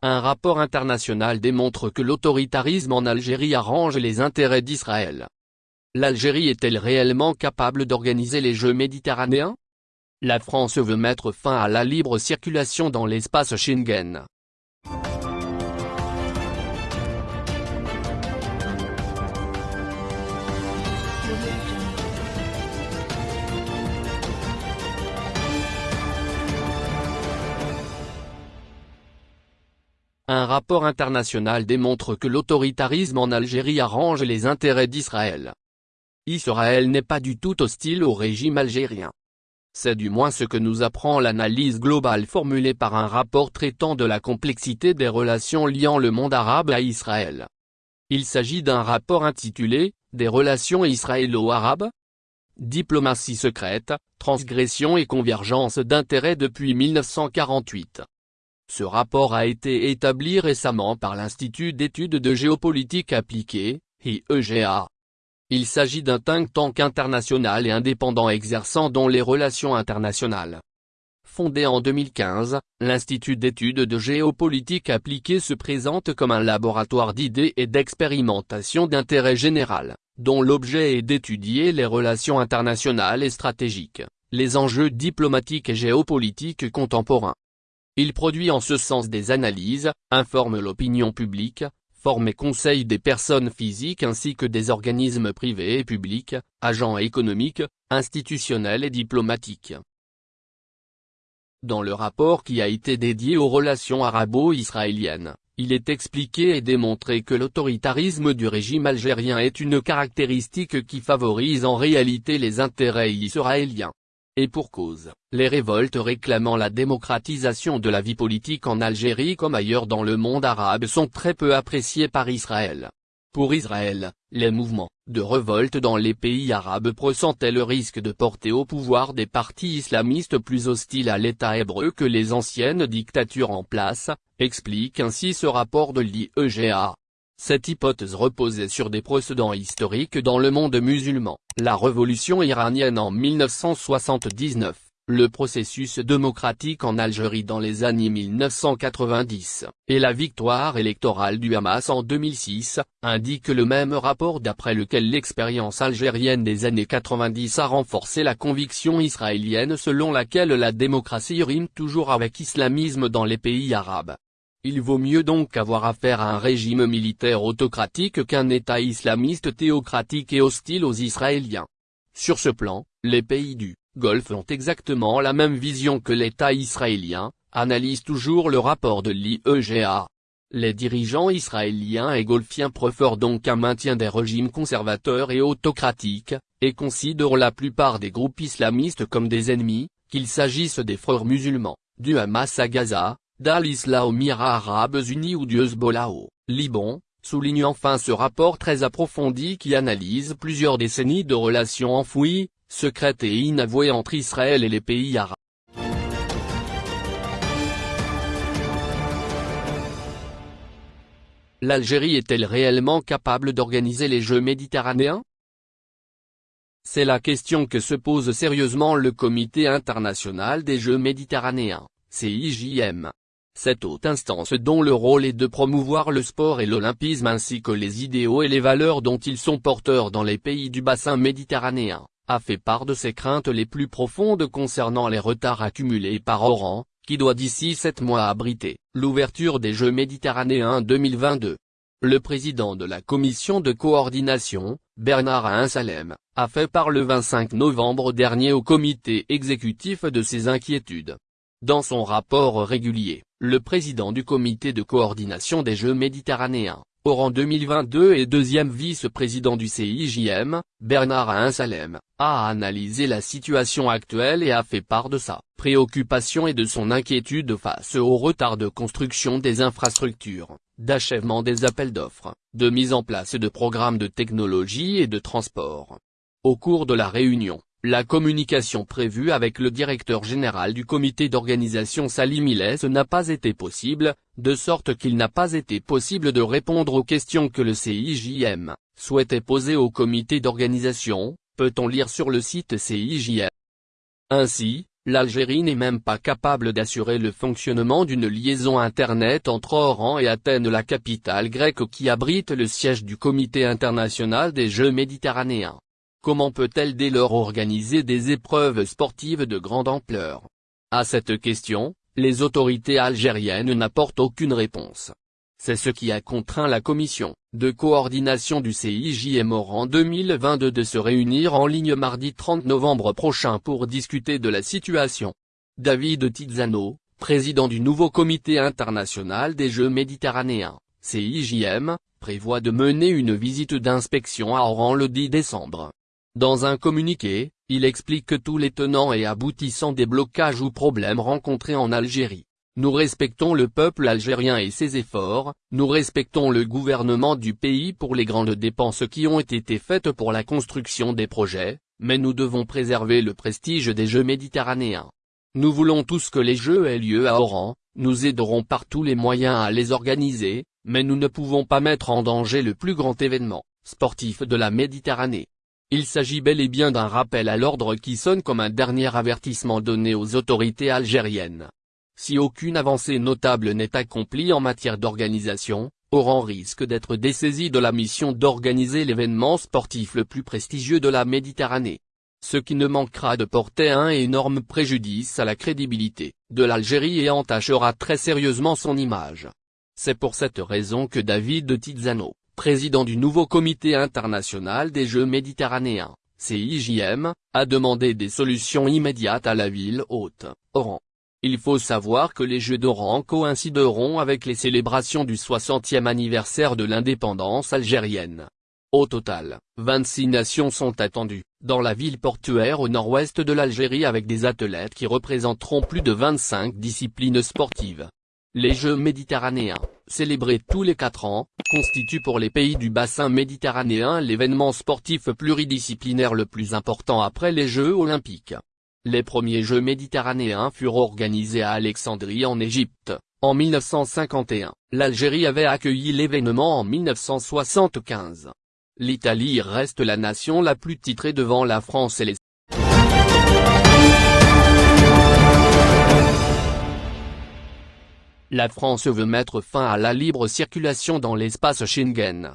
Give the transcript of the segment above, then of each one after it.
Un rapport international démontre que l'autoritarisme en Algérie arrange les intérêts d'Israël. L'Algérie est-elle réellement capable d'organiser les Jeux méditerranéens? La France veut mettre fin à la libre circulation dans l'espace Schengen. Un rapport international démontre que l'autoritarisme en Algérie arrange les intérêts d'Israël. Israël n'est pas du tout hostile au régime algérien. C'est du moins ce que nous apprend l'analyse globale formulée par un rapport traitant de la complexité des relations liant le monde arabe à Israël. Il s'agit d'un rapport intitulé « Des relations israélo-arabes » Diplomatie secrète, transgression et convergence d'intérêts depuis 1948. Ce rapport a été établi récemment par l'Institut d'études de géopolitique appliquée, IEGA. Il s'agit d'un think tank international et indépendant exerçant dans les relations internationales. Fondé en 2015, l'Institut d'études de géopolitique appliquée se présente comme un laboratoire d'idées et d'expérimentation d'intérêt général, dont l'objet est d'étudier les relations internationales et stratégiques, les enjeux diplomatiques et géopolitiques contemporains. Il produit en ce sens des analyses, informe l'opinion publique, forme et conseille des personnes physiques ainsi que des organismes privés et publics, agents économiques, institutionnels et diplomatiques. Dans le rapport qui a été dédié aux relations arabo-israéliennes, il est expliqué et démontré que l'autoritarisme du régime algérien est une caractéristique qui favorise en réalité les intérêts israéliens. Et pour cause, les révoltes réclamant la démocratisation de la vie politique en Algérie comme ailleurs dans le monde arabe sont très peu appréciées par Israël. Pour Israël, les mouvements de révolte dans les pays arabes pressentaient le risque de porter au pouvoir des partis islamistes plus hostiles à l'État hébreu que les anciennes dictatures en place, explique ainsi ce rapport de l'IEGA. Cette hypothèse reposait sur des précédents historiques dans le monde musulman, la révolution iranienne en 1979, le processus démocratique en Algérie dans les années 1990, et la victoire électorale du Hamas en 2006, indique le même rapport d'après lequel l'expérience algérienne des années 90 a renforcé la conviction israélienne selon laquelle la démocratie rime toujours avec islamisme dans les pays arabes. Il vaut mieux donc avoir affaire à un régime militaire autocratique qu'un État islamiste théocratique et hostile aux Israéliens. Sur ce plan, les pays du Golfe ont exactement la même vision que l'État israélien, analyse toujours le rapport de l'IEGA. Les dirigeants israéliens et golfiens préfèrent donc un maintien des régimes conservateurs et autocratiques, et considèrent la plupart des groupes islamistes comme des ennemis, qu'il s'agisse des frères musulmans, du Hamas à Gaza, d'Al-Isla aux Arabes Unis ou du Hezbollah au Liban, souligne enfin ce rapport très approfondi qui analyse plusieurs décennies de relations enfouies, secrètes et inavouées entre Israël et les pays arabes. L'Algérie est-elle réellement capable d'organiser les Jeux méditerranéens? C'est la question que se pose sérieusement le Comité international des Jeux méditerranéens, CIJM. Cette haute instance dont le rôle est de promouvoir le sport et l'olympisme ainsi que les idéaux et les valeurs dont ils sont porteurs dans les pays du bassin méditerranéen, a fait part de ses craintes les plus profondes concernant les retards accumulés par Oran, qui doit d'ici sept mois abriter l'ouverture des Jeux méditerranéens 2022. Le président de la commission de coordination, Bernard Ainsalem, a fait part le 25 novembre dernier au comité exécutif de ses inquiétudes. Dans son rapport régulier, le président du comité de coordination des Jeux méditerranéens, au rang 2022 et deuxième vice-président du CIJM, Bernard Ainsalem, a analysé la situation actuelle et a fait part de sa préoccupation et de son inquiétude face au retard de construction des infrastructures, d'achèvement des appels d'offres, de mise en place de programmes de technologie et de transport. Au cours de la réunion, la communication prévue avec le directeur général du comité d'organisation Salim Ilès n'a pas été possible, de sorte qu'il n'a pas été possible de répondre aux questions que le CIJM souhaitait poser au comité d'organisation, peut-on lire sur le site CIJM. Ainsi, l'Algérie n'est même pas capable d'assurer le fonctionnement d'une liaison Internet entre Oran et Athènes la capitale grecque qui abrite le siège du Comité international des Jeux méditerranéens. Comment peut-elle dès lors organiser des épreuves sportives de grande ampleur? À cette question, les autorités algériennes n'apportent aucune réponse. C'est ce qui a contraint la commission de coordination du CIJM en 2022 de se réunir en ligne mardi 30 novembre prochain pour discuter de la situation. David Tizano, président du nouveau comité international des Jeux méditerranéens, CIJM, prévoit de mener une visite d'inspection à Oran le 10 décembre. Dans un communiqué, il explique que tous les tenants et aboutissants des blocages ou problèmes rencontrés en Algérie nous respectons le peuple algérien et ses efforts, nous respectons le gouvernement du pays pour les grandes dépenses qui ont été faites pour la construction des projets, mais nous devons préserver le prestige des Jeux méditerranéens. Nous voulons tous que les Jeux aient lieu à Oran, nous aiderons par tous les moyens à les organiser, mais nous ne pouvons pas mettre en danger le plus grand événement sportif de la Méditerranée. Il s'agit bel et bien d'un rappel à l'ordre qui sonne comme un dernier avertissement donné aux autorités algériennes. Si aucune avancée notable n'est accomplie en matière d'organisation, Oran risque d'être dessaisi de la mission d'organiser l'événement sportif le plus prestigieux de la Méditerranée. Ce qui ne manquera de porter un énorme préjudice à la crédibilité de l'Algérie et entachera très sérieusement son image. C'est pour cette raison que David Tizano, président du nouveau comité international des Jeux méditerranéens, CIJM, a demandé des solutions immédiates à la ville haute, Oran. Il faut savoir que les Jeux d'Oran coïncideront avec les célébrations du 60e anniversaire de l'indépendance algérienne. Au total, 26 nations sont attendues, dans la ville portuaire au nord-ouest de l'Algérie avec des athlètes qui représenteront plus de 25 disciplines sportives. Les Jeux méditerranéens, célébrés tous les 4 ans, constituent pour les pays du bassin méditerranéen l'événement sportif pluridisciplinaire le plus important après les Jeux olympiques. Les premiers Jeux méditerranéens furent organisés à Alexandrie en Égypte, en 1951. L'Algérie avait accueilli l'événement en 1975. L'Italie reste la nation la plus titrée devant la France et les La France veut mettre fin à la libre circulation dans l'espace Schengen.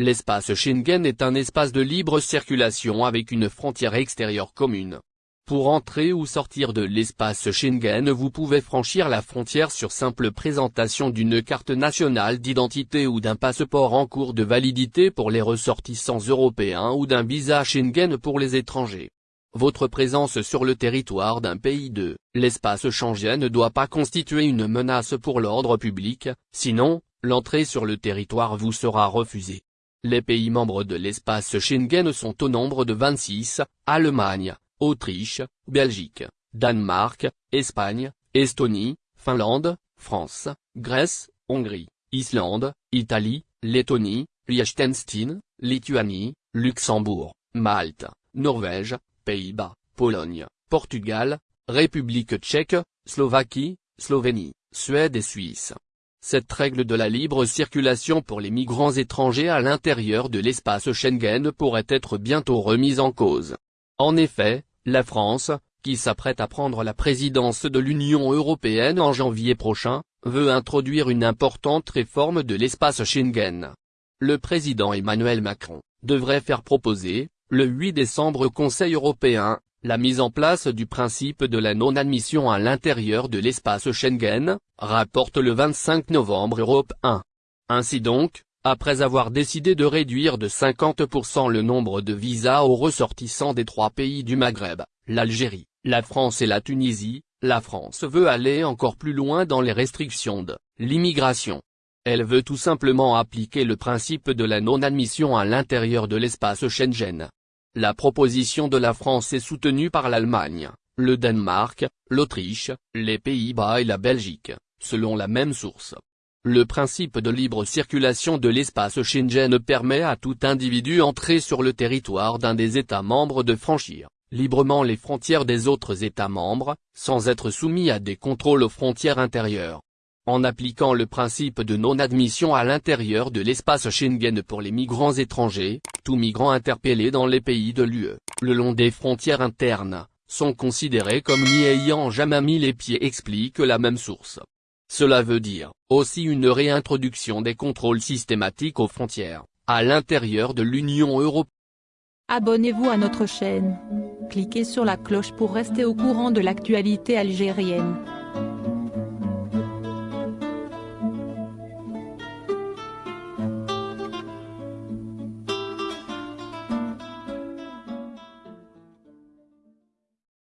L'espace Schengen est un espace de libre circulation avec une frontière extérieure commune. Pour entrer ou sortir de l'espace Schengen vous pouvez franchir la frontière sur simple présentation d'une carte nationale d'identité ou d'un passeport en cours de validité pour les ressortissants européens ou d'un visa Schengen pour les étrangers. Votre présence sur le territoire d'un pays de l'espace Schengen ne doit pas constituer une menace pour l'ordre public, sinon, l'entrée sur le territoire vous sera refusée. Les pays membres de l'espace Schengen sont au nombre de 26, Allemagne, Autriche, Belgique, Danemark, Espagne, Estonie, Finlande, France, Grèce, Hongrie, Islande, Italie, Lettonie, Liechtenstein, Lituanie, Luxembourg, Malte, Norvège, Pays-Bas, Pologne, Portugal, République tchèque, Slovaquie, Slovénie, Suède et Suisse. Cette règle de la libre circulation pour les migrants étrangers à l'intérieur de l'espace Schengen pourrait être bientôt remise en cause. En effet, la France, qui s'apprête à prendre la présidence de l'Union européenne en janvier prochain, veut introduire une importante réforme de l'espace Schengen. Le président Emmanuel Macron devrait faire proposer, le 8 décembre Conseil européen, la mise en place du principe de la non-admission à l'intérieur de l'espace Schengen, rapporte le 25 novembre Europe 1. Ainsi donc, après avoir décidé de réduire de 50% le nombre de visas aux ressortissants des trois pays du Maghreb, l'Algérie, la France et la Tunisie, la France veut aller encore plus loin dans les restrictions de l'immigration. Elle veut tout simplement appliquer le principe de la non-admission à l'intérieur de l'espace Schengen. La proposition de la France est soutenue par l'Allemagne, le Danemark, l'Autriche, les Pays-Bas et la Belgique, selon la même source. Le principe de libre circulation de l'espace Schengen permet à tout individu entré sur le territoire d'un des États membres de franchir librement les frontières des autres États membres, sans être soumis à des contrôles aux frontières intérieures. En appliquant le principe de non-admission à l'intérieur de l'espace Schengen pour les migrants étrangers, tout migrant interpellé dans les pays de l'UE, le long des frontières internes, sont considérés comme n'y ayant jamais mis les pieds explique la même source. Cela veut dire, aussi une réintroduction des contrôles systématiques aux frontières, à l'intérieur de l'Union européenne. Abonnez-vous à notre chaîne. Cliquez sur la cloche pour rester au courant de l'actualité algérienne.